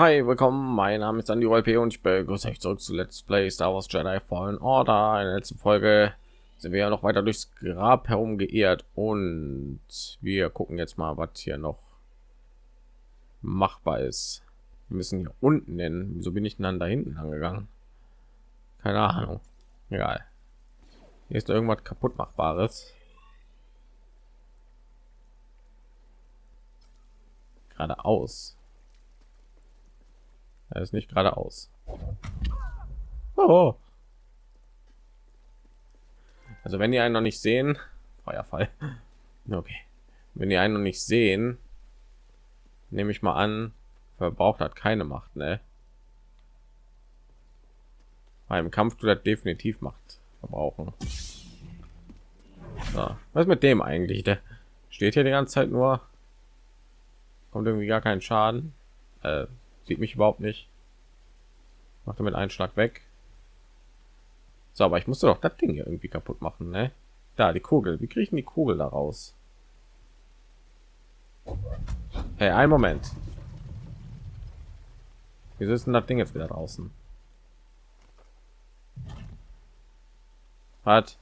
hi, willkommen. Mein Name ist Andy P. und ich begrüße euch zurück zu Let's Play Star Wars Jedi Fallen Order. In der letzten Folge sind wir ja noch weiter durchs Grab herum geehrt und wir gucken jetzt mal, was hier noch machbar ist. Wir müssen hier unten nennen. Wieso bin ich dann da hinten angegangen? Keine Ahnung. Egal. Hier ist irgendwas kaputt machbares. Geradeaus. Er ist nicht geradeaus. Oh. Also wenn die einen noch nicht sehen, Feuerfall. Okay. Wenn die einen noch nicht sehen, nehme ich mal an, verbraucht hat keine Macht, ne? Beim Kampf tut er definitiv Macht verbrauchen. So. Was mit dem eigentlich? Der steht hier die ganze Zeit nur, kommt irgendwie gar keinen Schaden. Äh, sieht mich überhaupt nicht. Macht damit einen schlag weg. So aber ich musste doch das ding hier irgendwie kaputt machen ne? da die kugel. Wie kriege ich die kugel daraus hey, ein moment. Wie ist denn das ding jetzt wieder draußen? Hat.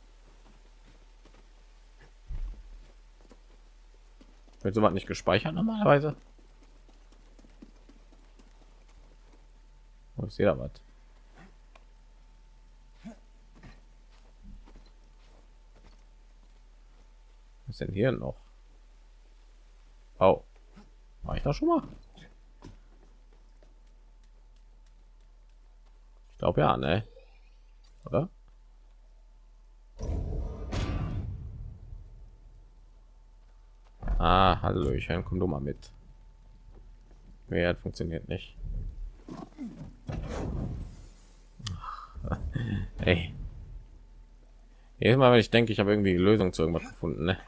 Wird sowas nicht gespeichert normalerweise Ich sehe da was. Was denn hier noch? Oh, war ich da schon mal? Ich glaube ja, ne? Oder? Ah, hallo, ich komm du mal mit. Mehr funktioniert nicht. Hey. Jedes Mal, wenn ich denke, ich habe irgendwie die Lösung zu irgendwas gefunden, ne?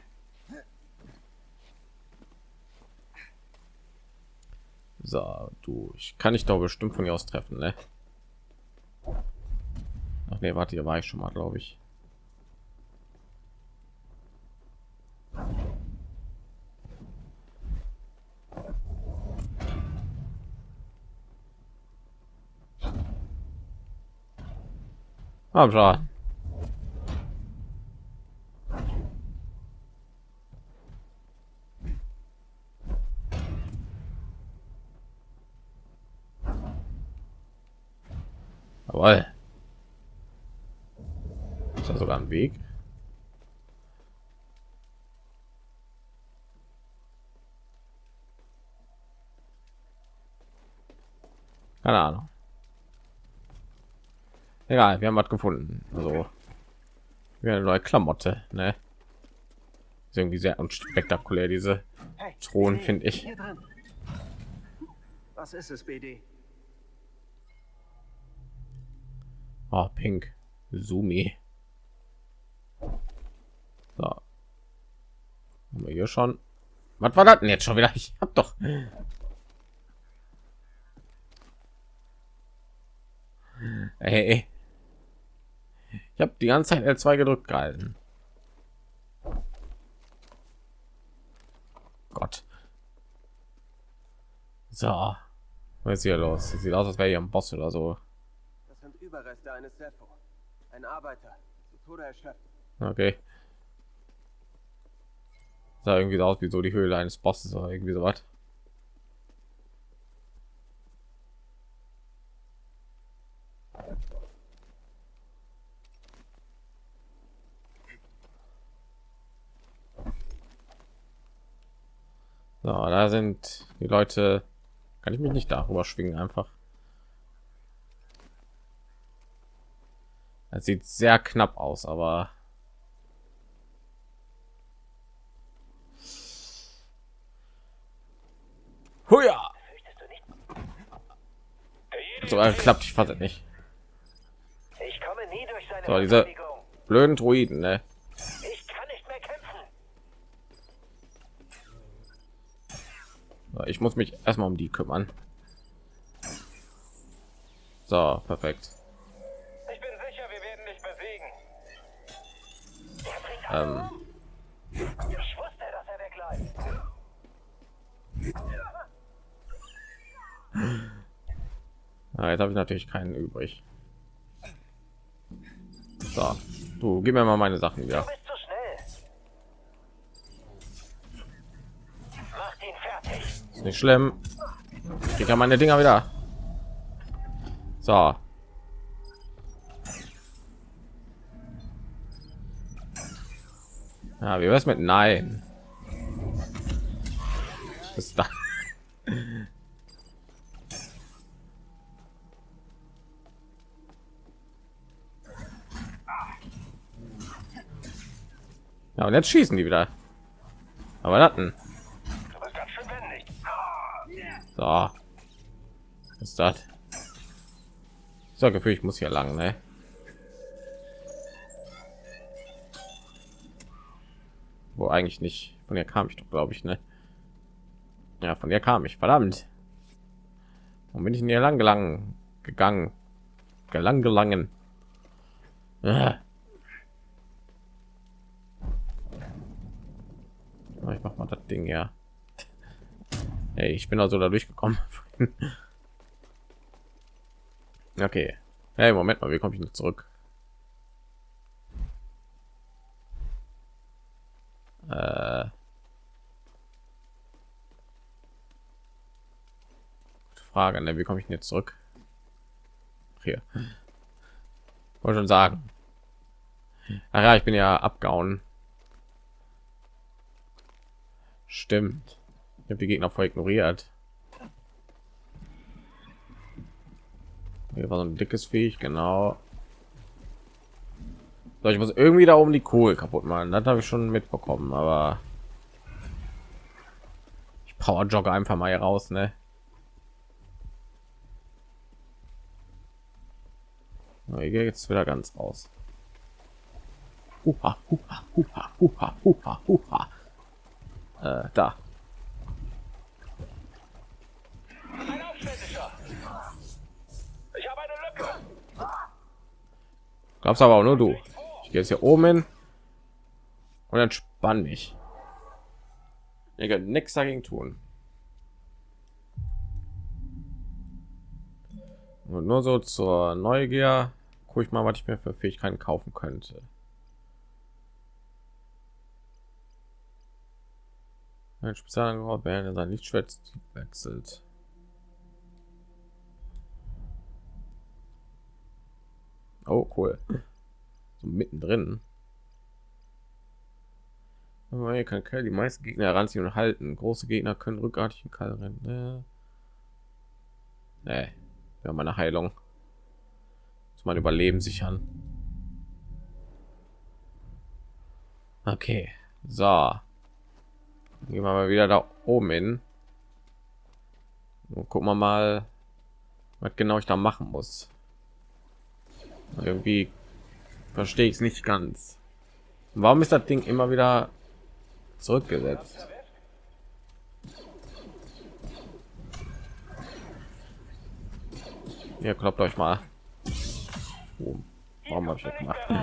So, du, ich kann ich doch bestimmt von hier aus treffen, ne? Ach nee, warte, hier war ich schon mal, glaube ich. Komm schon. Jawohl. Ist da sogar ein Weg? Keine Ahnung. Egal, wir haben was gefunden. Also wir eine neue Klamotte, ne? Ist irgendwie sehr unspektakulär diese hey, Thron, finde ich. Was ist es, BD? Oh, pink. Sumi. So. Haben wir hier schon. Was war das denn jetzt schon wieder? Ich hab doch. Hey, ich habe die ganze Zeit L2 gedrückt gehalten. Gott. So. Was ist hier los? Sieht aus, als wäre hier ein Boss oder so. Das sind Überreste eines Sepho. Ein Arbeiter. Zu Tode erschöpft. Okay. Sah irgendwie so aus wie so die Höhle eines Bosses oder irgendwie so was. So, da sind die Leute. Kann ich mich nicht darüber schwingen einfach. Es sieht sehr knapp aus, aber Huja! So klappt ich fast nicht. So, diese blöden Druiden, ne? Ich muss mich erstmal um die kümmern. So, perfekt. Ich bin sicher, wir werden dich besiegen. Ähm. Ich wusste, dass er wegbleibt. Ah, jetzt habe ich natürlich keinen übrig. So, du gib mir mal meine Sachen wieder. Du bist zu schnell. Mach ihn fertig. Ist nicht schlimm. Ich kann meine Dinger wieder. So. Ja, wie wär's mit Nein? Was ist da? Ja, und jetzt schießen die wieder. Aber das So. Was ist das? So Gefühl, ich muss hier lang, ne? Wo eigentlich nicht. Von der kam ich doch, glaube ich, ne? Ja, von der kam ich. Verdammt. Warum bin ich hier lang gelangen? Gegangen. Gelang gelangen. Ah. Ich mach mal das Ding ja. Hey, ich bin also da durchgekommen. okay. Hey, Moment mal, wie komme ich noch zurück? Äh. Frage, ne? Wie komme ich denn jetzt zurück? Hier. Wollte schon sagen. Ach ja, ich bin ja abgehauen. Stimmt. Habe die Gegner voll ignoriert. Hier war so ein dickes Viech, genau. So, ich muss irgendwie da oben die Kohle kaputt machen. Das habe ich schon mitbekommen, aber ich power jogge einfach mal hier raus, ne? Hier geht jetzt wieder ganz raus. Huha, huha, huha, huha, huha, huha. Äh, da. Glaubst aber auch nur du. Ich gehe jetzt hier oben hin und entspann mich. Nichts dagegen tun. Und nur so zur Neugier gucke ich mal, was ich mir für Fähigkeiten kaufen könnte. Ein Spezialangriff, während sein Lichtschwert wechselt. Oh, cool. So mittendrin. Aber hier kann Kerl die meisten Gegner heranziehen und halten. Große Gegner können rückartig in Kall rennen. Ne, nee. wir haben eine Heilung. Muss man Überleben sichern. Okay, so. Gehen wir mal wieder da oben hin. Und gucken wir mal, was genau ich da machen muss. Irgendwie verstehe ich es nicht ganz. Warum ist das Ding immer wieder zurückgesetzt? Ihr kloppt euch mal. Oh, warum habe ich das gemacht? Du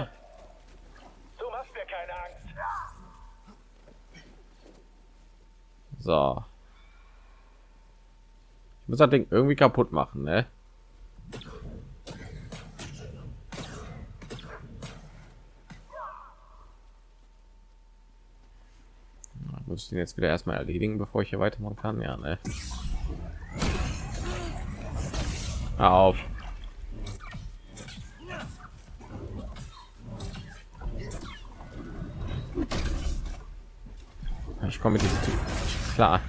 machst mir keine Angst. So. Ich muss das Ding irgendwie kaputt machen, ne? Muss ich den jetzt wieder erstmal erledigen, bevor ich hier weitermachen kann. Ja, ne? Auf. Ich komme mit diesem Typ klar.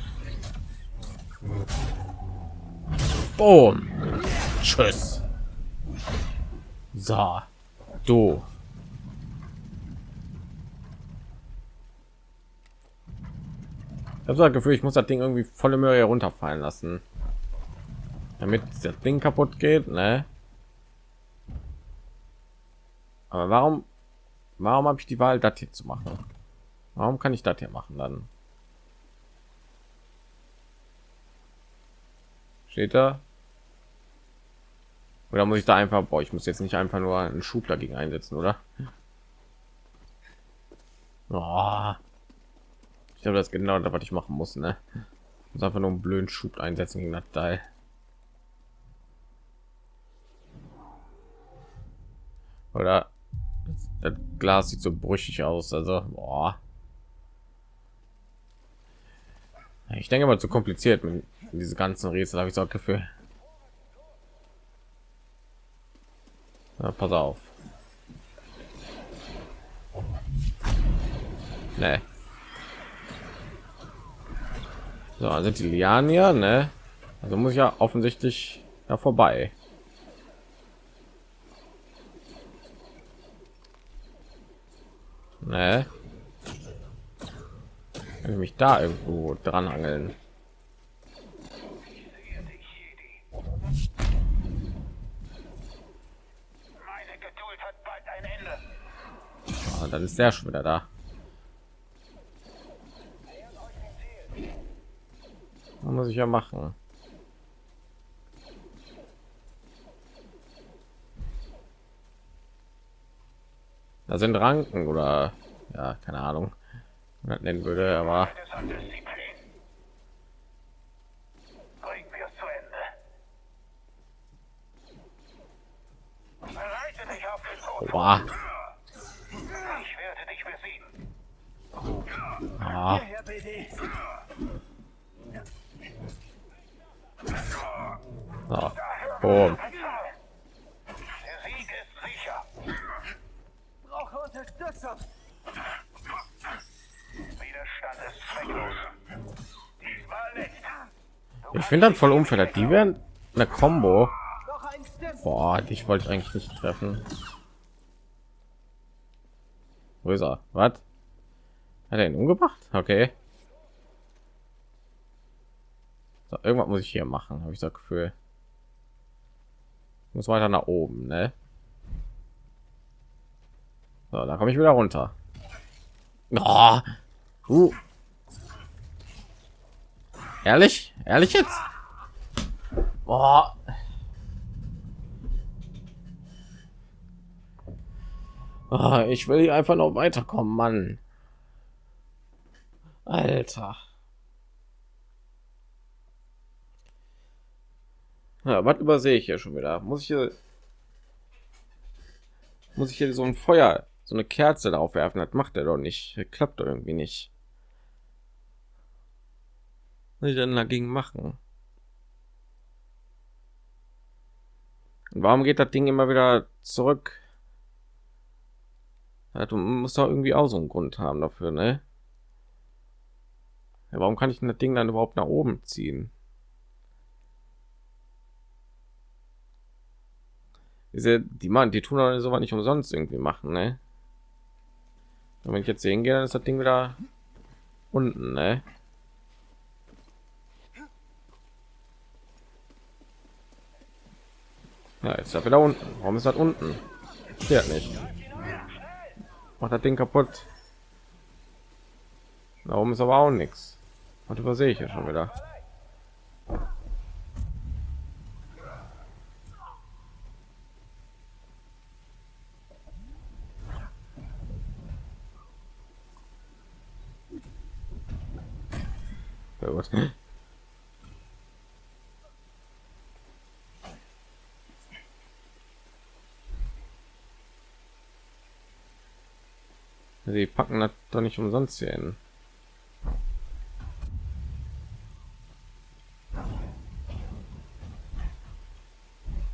Boom. Tschüss. So. Du. Ich habe das Gefühl, ich muss das Ding irgendwie volle Möhre herunterfallen lassen, damit das Ding kaputt geht, ne? Aber warum, warum habe ich die Wahl, das hier zu machen? Warum kann ich das hier machen dann? Steht da? Oder muss ich da einfach, boah, ich muss jetzt nicht einfach nur einen Schub dagegen einsetzen, oder? Oh. Ich glaube, das genau das, was ich machen muss, ne? Ich muss einfach nur einen blöden Schub einsetzen gegen das Teil. Oder das, das Glas sieht so brüchig aus. Also, boah. Ich denke mal zu kompliziert mit diese ganzen Rätsel, habe ich so ein Gefühl. Na, pass auf. Nee. So, sind die Lianen ja, ne? Also muss ich ja offensichtlich da vorbei. Ne? Kann ich mich da irgendwo dran angeln? Ah, dann ist der schon wieder da. Was muss ich ja machen? Da sind Ranken oder ja, keine Ahnung, man das nennen würde, aber Das hat Disziplin. Bringen wir es zu Ende. Bereite dich auf den Tod. boah, Ich werde dich besiegen. ah, Hierher, BD. so, boom. Der Sieg ist sicher. Brauche Unterstützung. Widerstand ist zwecklos. Diesmal nicht. Ich finde dann voll unfair, die werden eine Combo. Noch ein Stim. Boah, dich wollte ich eigentlich nicht treffen. Wo ist er? Was? Hat er ihn umgebracht? Okay. So, irgendwas muss ich hier machen, habe ich das Gefühl. Muss weiter nach oben, ne? So, da komme ich wieder runter. Oh. Uh. Ehrlich? Ehrlich jetzt? Boah. Ah, ich will hier einfach noch weiterkommen, Mann. Alter. Ja, was übersehe ich hier schon wieder? Muss ich hier muss ich hier so ein Feuer, so eine Kerze darauf werfen? Das macht er doch nicht. Das klappt doch irgendwie nicht. Was ich denn dagegen machen? Und warum geht das Ding immer wieder zurück? Du musst doch irgendwie auch so einen Grund haben dafür, ne? Ja, warum kann ich das Ding dann überhaupt nach oben ziehen? Diese, die Mann, die tun doch sowas nicht umsonst irgendwie machen, ne? Und wenn ich jetzt sehen gehe, dann ist das Ding wieder unten, ne? Ja, jetzt er wieder unten. Warum ist das unten? Steht nicht. Macht das Ding kaputt. Da oben ist aber auch nichts. Und übersehe ich ja schon wieder. Sehr gut. Sie packen das doch nicht umsonst hier hin.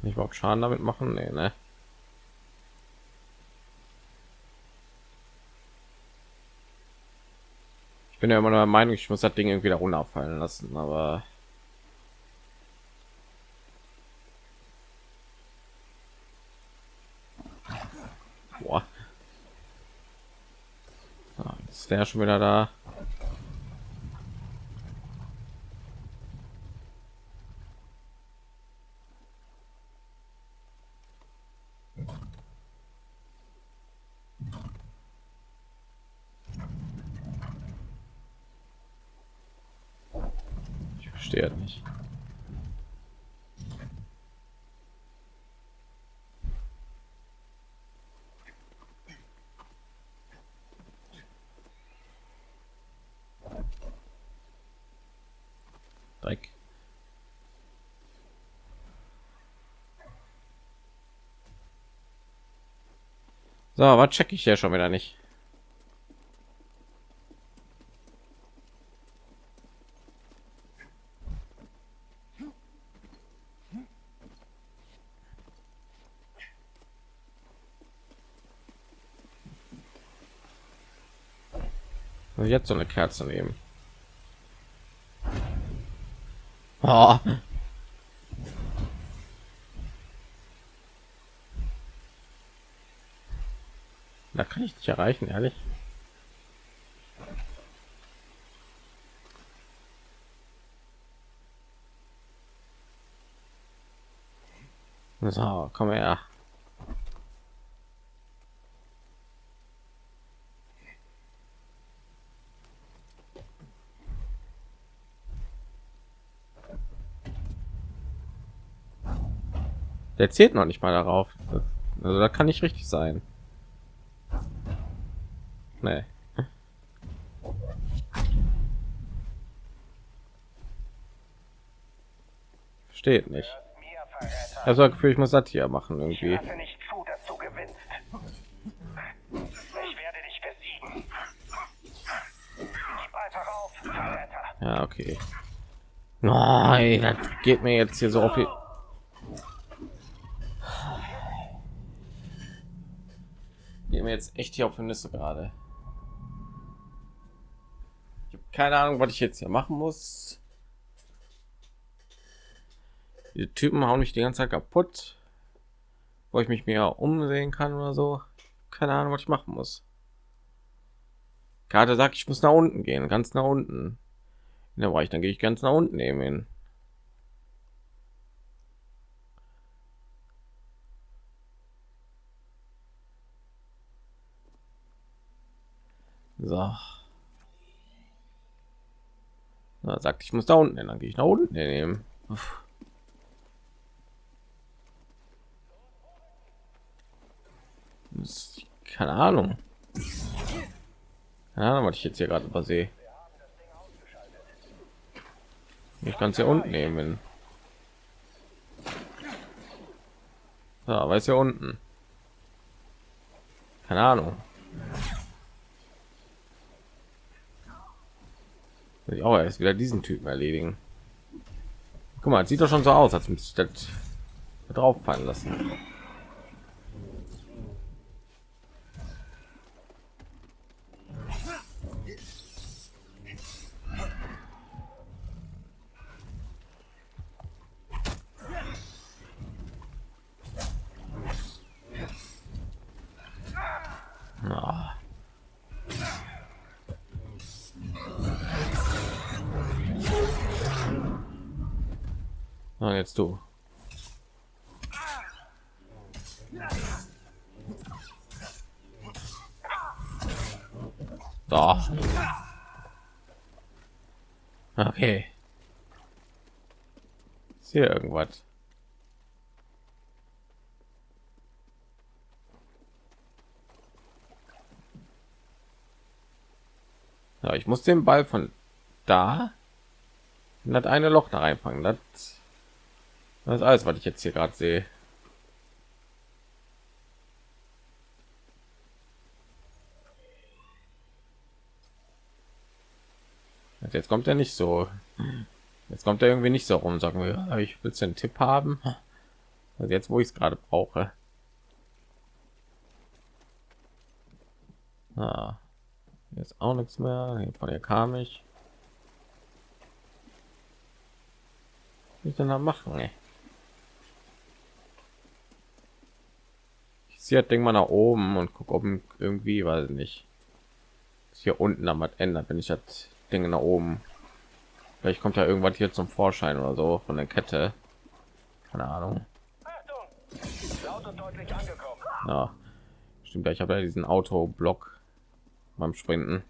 Nicht überhaupt Schaden damit machen? Nee, ne? Bin ja immer der Meinung, ich muss das Ding irgendwie da runterfallen lassen, aber Boah. Ah, ist der schon wieder da? Ich verstehe es nicht. Dreck. So, was check ich ja schon wieder nicht. Und jetzt so eine Kerze nehmen. Oh. Da kann ich nicht erreichen, ehrlich. So, komm her. Der zählt noch nicht mal darauf. Also da kann nicht richtig sein. Nee. Steht nicht. Ich habe das Gefühl, ich muss das hier machen Ich irgendwie. Ich. Ja, okay. Nein, das geht mir jetzt hier so auf die... Geht mir jetzt echt hier auf Nüsse gerade. Ich habe keine Ahnung, was ich jetzt hier machen muss. Die Typen hauen mich die ganze Zeit kaputt, wo ich mich mehr umsehen kann oder so. Keine Ahnung, was ich machen muss. Karte sagt, ich muss nach unten gehen, ganz nach unten. In der Bereich, dann gehe ich ganz nach unten eben hin. So. Na, sagt, ich muss da unten hin, dann gehe ich nach unten nehmen. Keine Ahnung. Keine Ahnung, was ich jetzt hier gerade übersehe. Ich kann es hier unten nehmen. Ja, ist ja unten. Keine Ahnung. Ich auch erst wieder diesen Typen erledigen. Guck mal, sieht doch schon so aus, als müsste ich das drauf fallen lassen. Ah, jetzt du. Doch. Okay. Ist hier irgendwas? Ja, ich muss den Ball von da in das eine Loch da reinfangen. Das, das ist alles, was ich jetzt hier gerade sehe. Jetzt kommt er nicht so. Jetzt kommt er irgendwie nicht so rum. Sagen wir, ich will einen Tipp haben. Also jetzt, wo ich es gerade brauche. Ah. Jetzt auch nichts mehr. Hier Von ihr kam ich. Was ich denn da machen? Ey? Ziehe das Ding mal nach oben und gucke, ob irgendwie, weiß ich nicht, hier unten am ändert, wenn ich das Ding nach oben. Vielleicht kommt ja irgendwas hier zum Vorschein oder so von der Kette. Keine Ahnung. Ja, stimmt. Ja, ich habe ja diesen Autoblock beim Sprinten.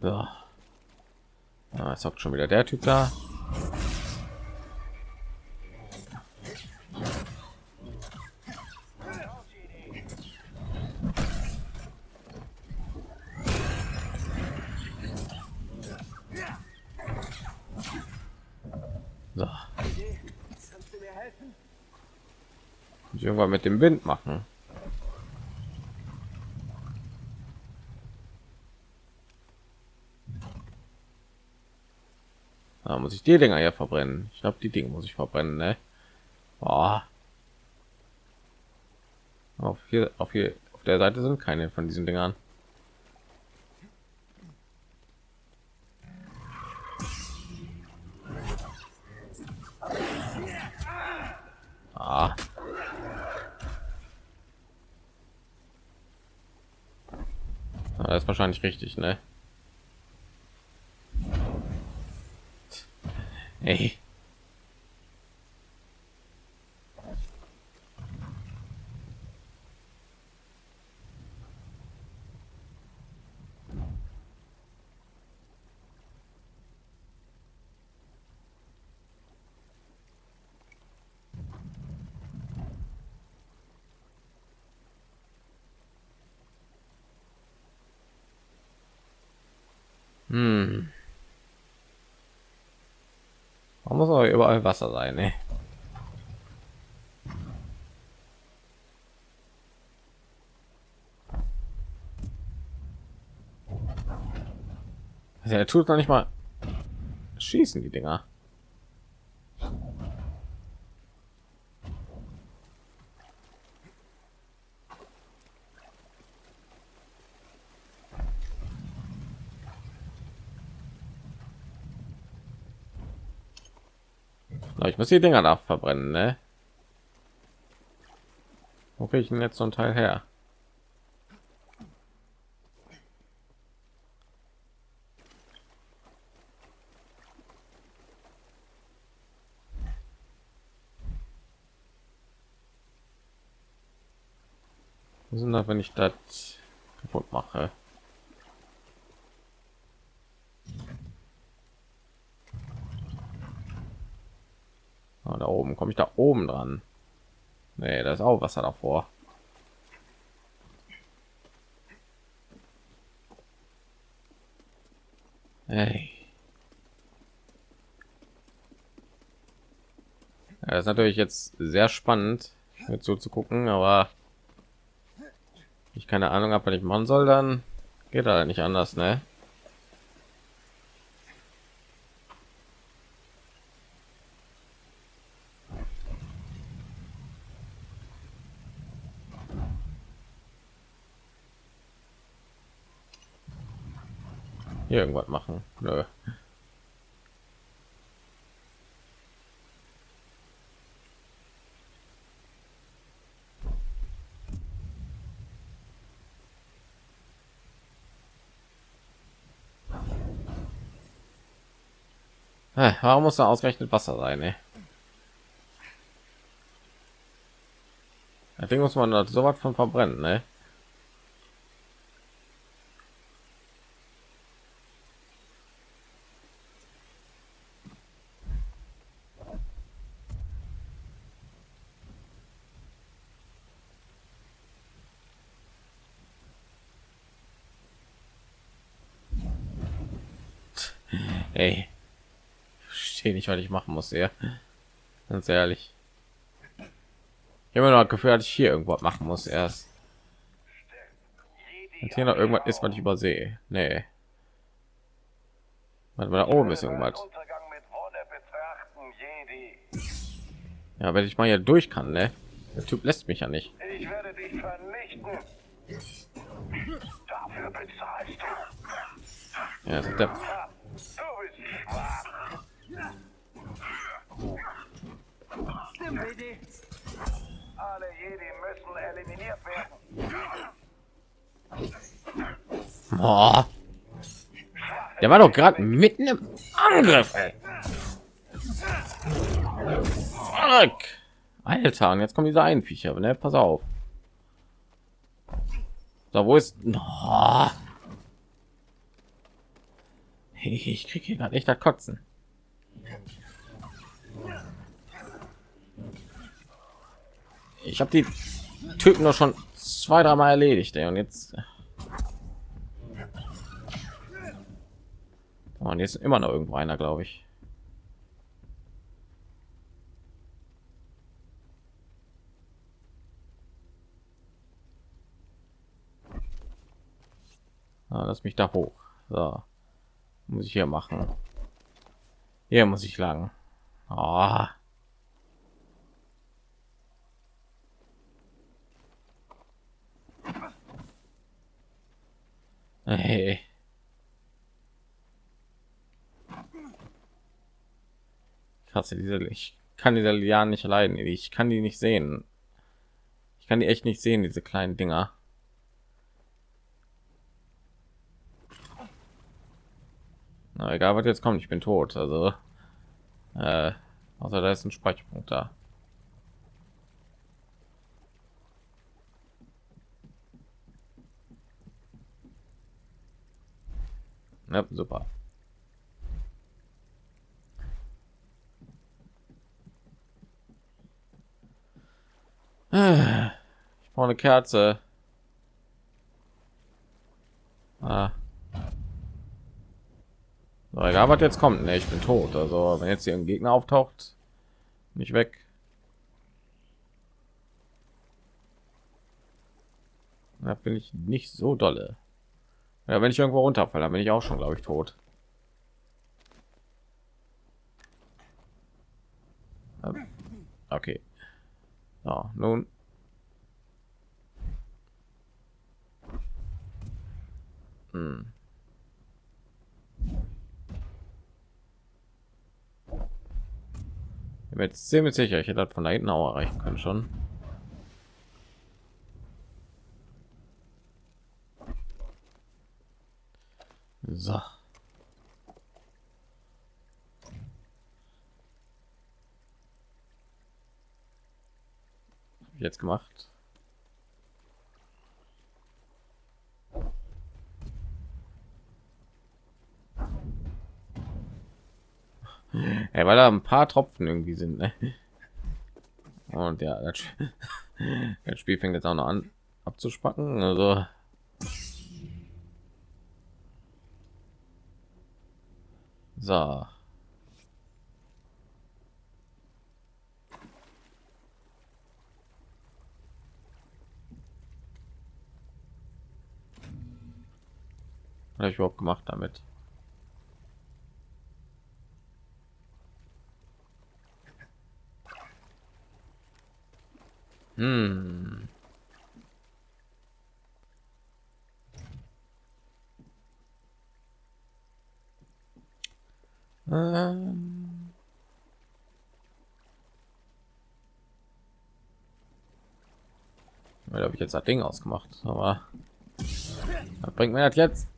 So. Ah, es hockt schon wieder der Typ da. So. Ich irgendwann mit dem Wind machen. Da muss ich die Dinger ja verbrennen. Ich glaube, die Dinge muss ich verbrennen, ne? Boah. Auf hier, auf hier, auf der Seite sind keine von diesen Dingern. Ah, Das ist wahrscheinlich richtig, ne? Ey. Hm. Man muss aber überall Wasser sein, ne? Also er tut noch nicht mal schießen die Dinger. Ich muss die Dinger da verbrennen, ne? Wo kriege ich denn jetzt so ein Teil her? Sind das, wenn ich das kaputt mache? Da oben komme ich da oben dran. Nee, da ist auch Wasser davor. Hey. Ja, das ist natürlich jetzt sehr spannend, mit so zu gucken, aber ich keine Ahnung habe, was ich machen soll, dann geht da nicht anders, ne? Hier irgendwas machen. Nö. Warum muss da ausgerechnet Wasser sein? Ey? Ding muss man so was von verbrennen, ne? Ey, verstehe nicht, was ich machen muss, ja. Ganz ehrlich. Ich habe immer noch das Gefühl, dass ich hier irgendwas machen muss erst. Und hier noch irgendwas ist, was ich übersehe. Nee. Warte mal, da oben ist irgendwas. Ja, wenn ich mal hier durch kann, ne? Der Typ lässt mich ja nicht. Ich werde dich vernichten. Dafür bezahlst du. Ja, der, Ha, du bist schwach. Boah. Der war doch gerade mitten im Angriff. Ey. Fuck. Alter, und jetzt kommen diese Einviecher, ne? Pass auf. Da wo ist? Oh. Ich krieg hier gerade echt das Kotzen. Ich habe die Typen doch schon zwei, dreimal erledigt, ey. Und jetzt. Oh, und jetzt immer noch irgendwo einer, glaube ich. Ah, lass mich da hoch. So. Muss ich hier machen. Hier muss ich lang. Ah. Hey. Krass, diese ich kann diese Lianen nicht leiden. Ich kann die nicht sehen. Ich kann die echt nicht sehen, diese kleinen Dinger. Na, egal, was jetzt kommt, ich bin tot. Also, äh, außer da ist ein Speicherpunkt da. Ja, super. Ich brauche eine Kerze. Ah. So, egal, was jetzt kommt. Ne, ich bin tot. Also, wenn jetzt hier ein Gegner auftaucht, nicht weg. Da bin ich nicht so dolle. Ja, wenn ich irgendwo runterfalle, dann bin ich auch schon, glaube ich, tot. Okay. So, nun. Hm. Ich bin jetzt ziemlich sicher, ich hätte das von da hinten auch erreichen können schon. So. Jetzt gemacht. Ja, weil da ein paar Tropfen irgendwie sind. Ne? Und ja, das, das Spiel fängt jetzt auch noch an abzuspacken. Also So. Was habe ich überhaupt gemacht damit? Hm. Ähm. Weil habe ich jetzt das Ding ausgemacht, aber bringt mir das jetzt?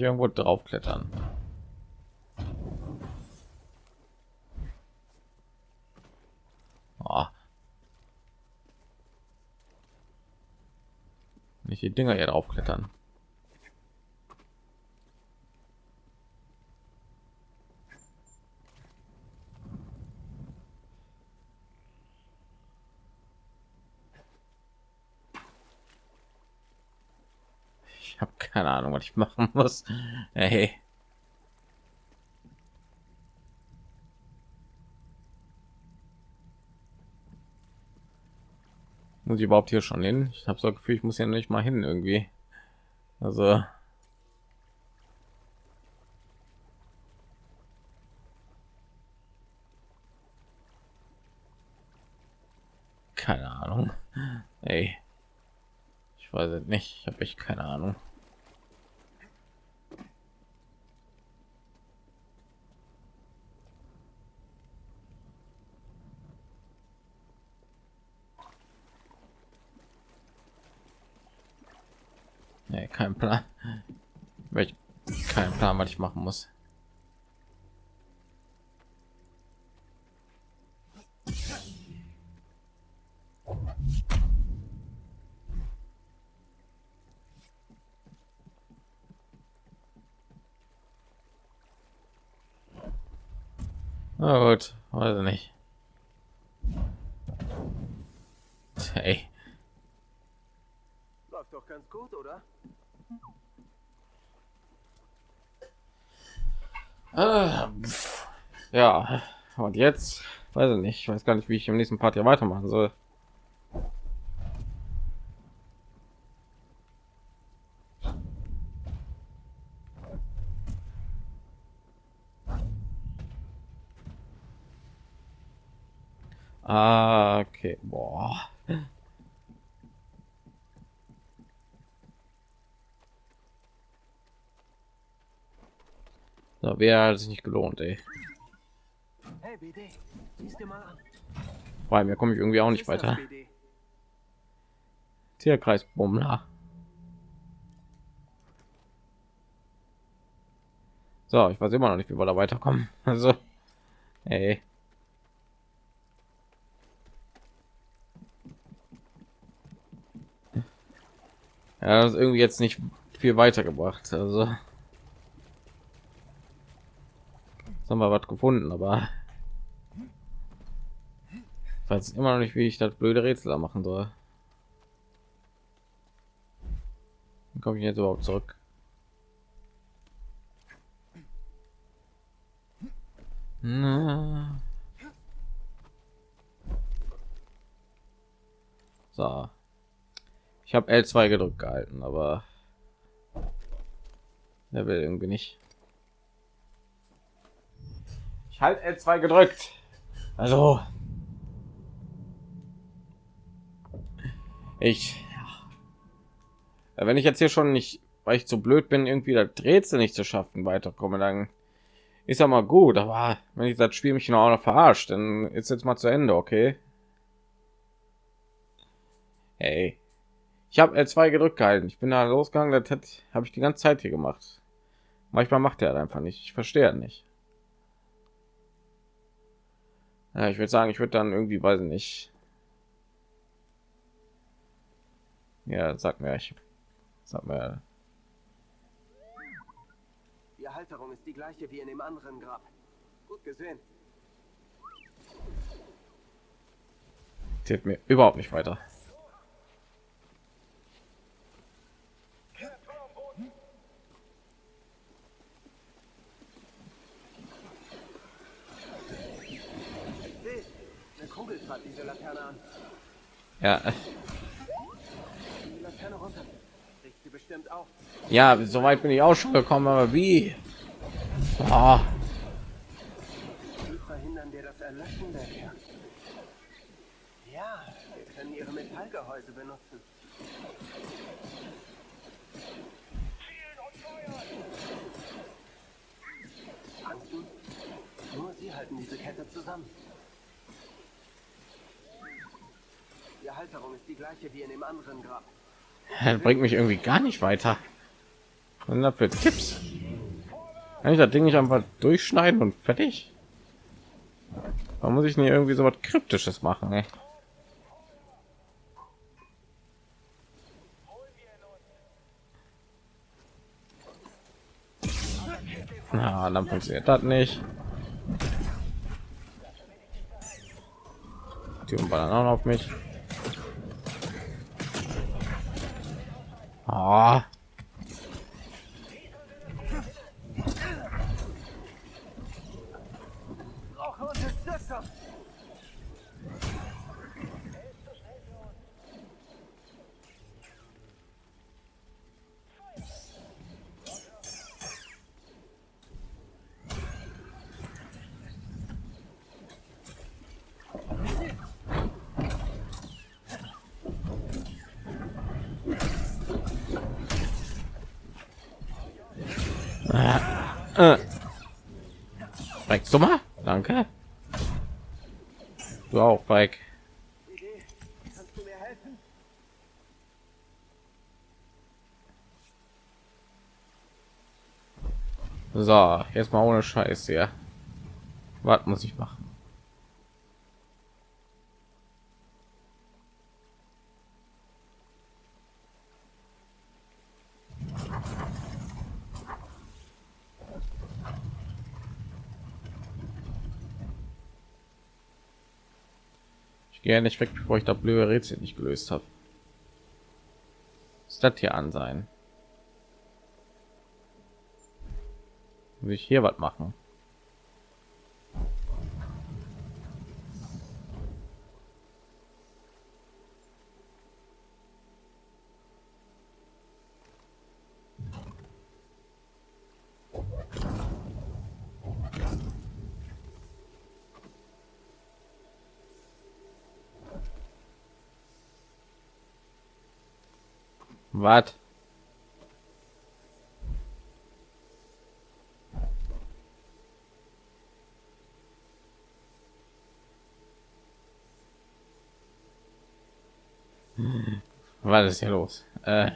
Nicht irgendwo drauf klettern. Oh. Nicht die Dinger hier drauf Habe keine Ahnung, was ich machen muss. Hey. Muss ich überhaupt hier schon hin? Ich habe so Gefühl, ich muss ja nicht mal hin irgendwie. Also keine Ahnung. Ey. Ich weiß es nicht. Ich habe echt keine Ahnung. Nee, kein Plan. Welch kein Plan, was ich machen muss. Na gut, weiß nicht. Läuft doch ganz Ah, pff. ja, und jetzt weiß ich nicht, ich weiß gar nicht, wie ich im nächsten Part hier weitermachen soll. Ah, okay, boah. So, wer hat sich nicht gelohnt, ey. Hey, BD, siehst dir mal an. Vor allem, hier komme ich irgendwie auch nicht weiter. Tierkreis Bummler. So, ich weiß immer noch nicht, wie wir da weiterkommen. Also, ey. Ja, das ist irgendwie jetzt nicht viel weitergebracht. Also, haben wir was gefunden, aber weiß immer noch nicht, wie ich das blöde Rätsel machen soll. Komme ich jetzt überhaupt zurück? Na. So. Ich habe L2 gedrückt gehalten, aber er will irgendwie nicht. Ich halt L2 gedrückt. Also ich ja, wenn ich jetzt hier schon nicht, weil ich zu blöd bin, irgendwie das Rätsel nicht zu schaffen, weiterkomme, dann ist ja mal gut. Aber wenn ich das Spiel mich noch verarscht, dann ist jetzt mal zu Ende, okay? Hey, ich habe L2 gedrückt gehalten. Ich bin da losgegangen, das habe ich die ganze Zeit hier gemacht. Manchmal macht er einfach nicht. Ich verstehe nicht. Ja, ich würde sagen, ich würde dann irgendwie, weiß ich nicht. Ja, sag mir, ich sag mir, Die Halterung ist die gleiche wie in dem anderen Grab. Gut gesehen. hilft mir überhaupt nicht weiter. Ja, Die Laterne runter. Riecht sie bestimmt auch. Ja, so weit bin ich auch schon gekommen, aber wie? Wie verhindern wir das Erlöschen der Kerne? Ja, wir können ihre Metallgehäuse benutzen. Nur sie halten diese Kette zusammen. Die Halterung ist die gleiche wie in dem anderen Grab. Das bringt mich irgendwie gar nicht weiter. Was sind das für Tipps? Kann ich das Ding nicht einfach durchschneiden und fertig? Warum muss ich nicht irgendwie so was Kryptisches machen? Ey? Na, dann funktioniert das nicht. Die ballern auch auf mich. Ah. Brauche Unterstützung! Äh. Rex, du mal? Danke. Du auch, Mike. Idee, kannst du mir helfen? So, jetzt mal ohne Scheiß hier. Was muss ich machen? Ich gehe nicht weg, bevor ich da blöde Rätsel nicht gelöst habe. Ist das hier an sein? will ich hier was machen Was? Was ist hier los? Äh.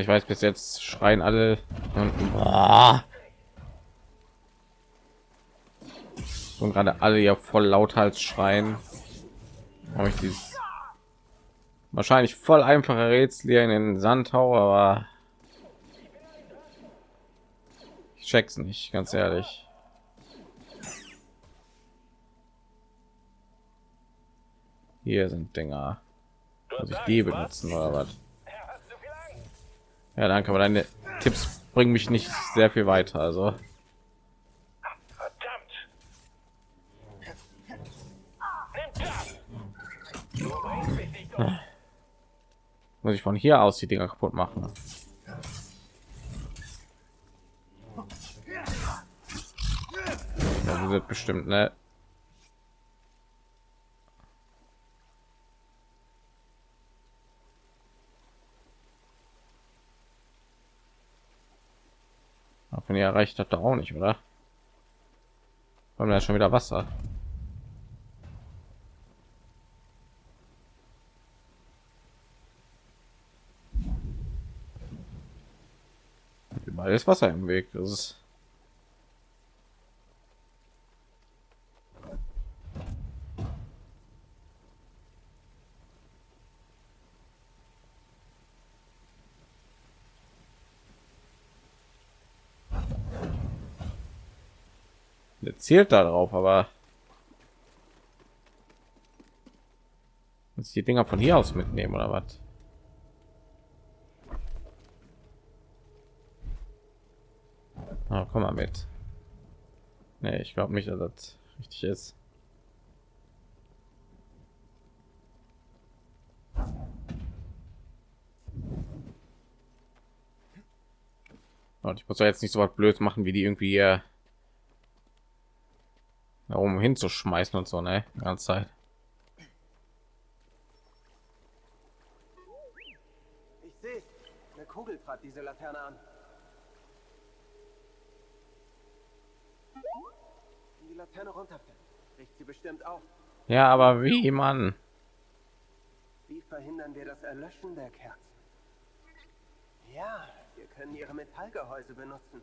Ich weiß, bis jetzt schreien alle und gerade alle ja voll lauthals schreien. Habe ich dieses wahrscheinlich voll einfache Rätsel hier in den Sandhau, aber ich check's nicht, ganz ehrlich. Hier sind Dinger. Muss ich die benutzen oder was? Ja, danke, aber deine Tipps bringen mich nicht sehr viel weiter. Also muss ich von hier aus die Dinger kaputt machen. Das wird bestimmt, ne? Wenn ihr erreicht hat, auch nicht, oder? Haben wir schon wieder Wasser? Überall ist Wasser im Weg. Das ist zielt darauf, aber muss die Dinger von hier aus mitnehmen oder was? Ah, komm mal mit. Nee, ich glaube nicht, dass das richtig ist. Und ich muss ja jetzt nicht so was blöd machen, wie die irgendwie äh, um hinzuschmeißen und so, ne? Die ganze Zeit. Ich sehe, eine Kugel trat diese Laterne an. Wenn die Laterne runterfällt, bricht sie bestimmt auf. Ja, aber wie, man? Wie verhindern wir das Erlöschen der Kerzen? Ja, wir können ihre Metallgehäuse benutzen.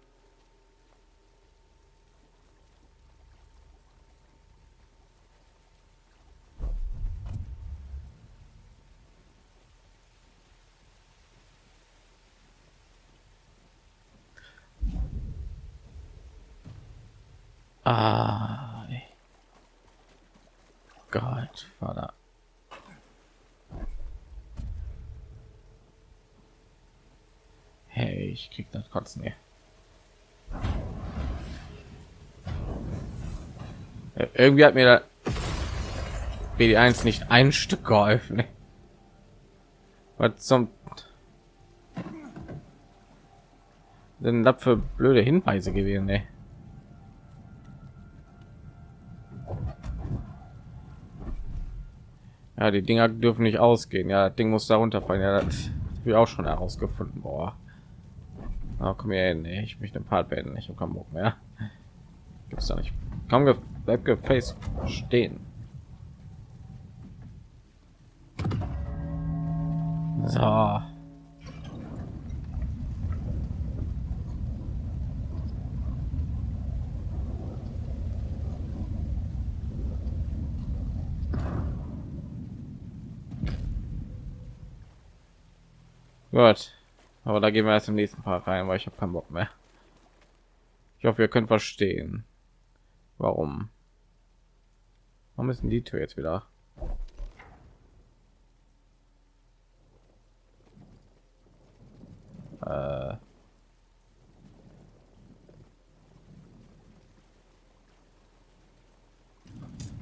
Ah. Gott, Vater. Hey, ich krieg das Kotzen hier. Irgendwie hat mir da BD1 nicht ein Stück geholfen. Was zum denn da für blöde Hinweise gewesen, ey. Ja, die Dinger dürfen nicht ausgehen. Ja, das Ding muss da runterfallen. Ja, das habe auch schon herausgefunden. Boah. Oh, komm hier hin. Ich möchte den Part beenden. Ich habe keinen Bock mehr. Gibt's da nicht. Komm, ge bleib gefaced stehen. So. Gut. Aber da gehen wir erst im nächsten Part rein, weil ich habe keinen Bock mehr. Ich hoffe, ihr könnt verstehen, warum. Warum ist denn die Tür jetzt wieder? Äh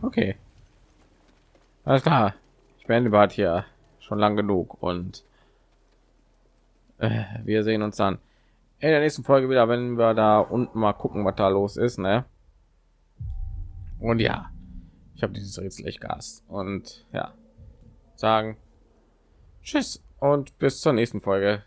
okay. Alles klar. Ich beende Bad hier schon lang genug und äh, wir sehen uns dann in der nächsten Folge wieder, wenn wir da unten mal gucken, was da los ist, ne? Und ja, ich habe dieses Rätsel echt Gas und ja, sagen Tschüss und bis zur nächsten Folge.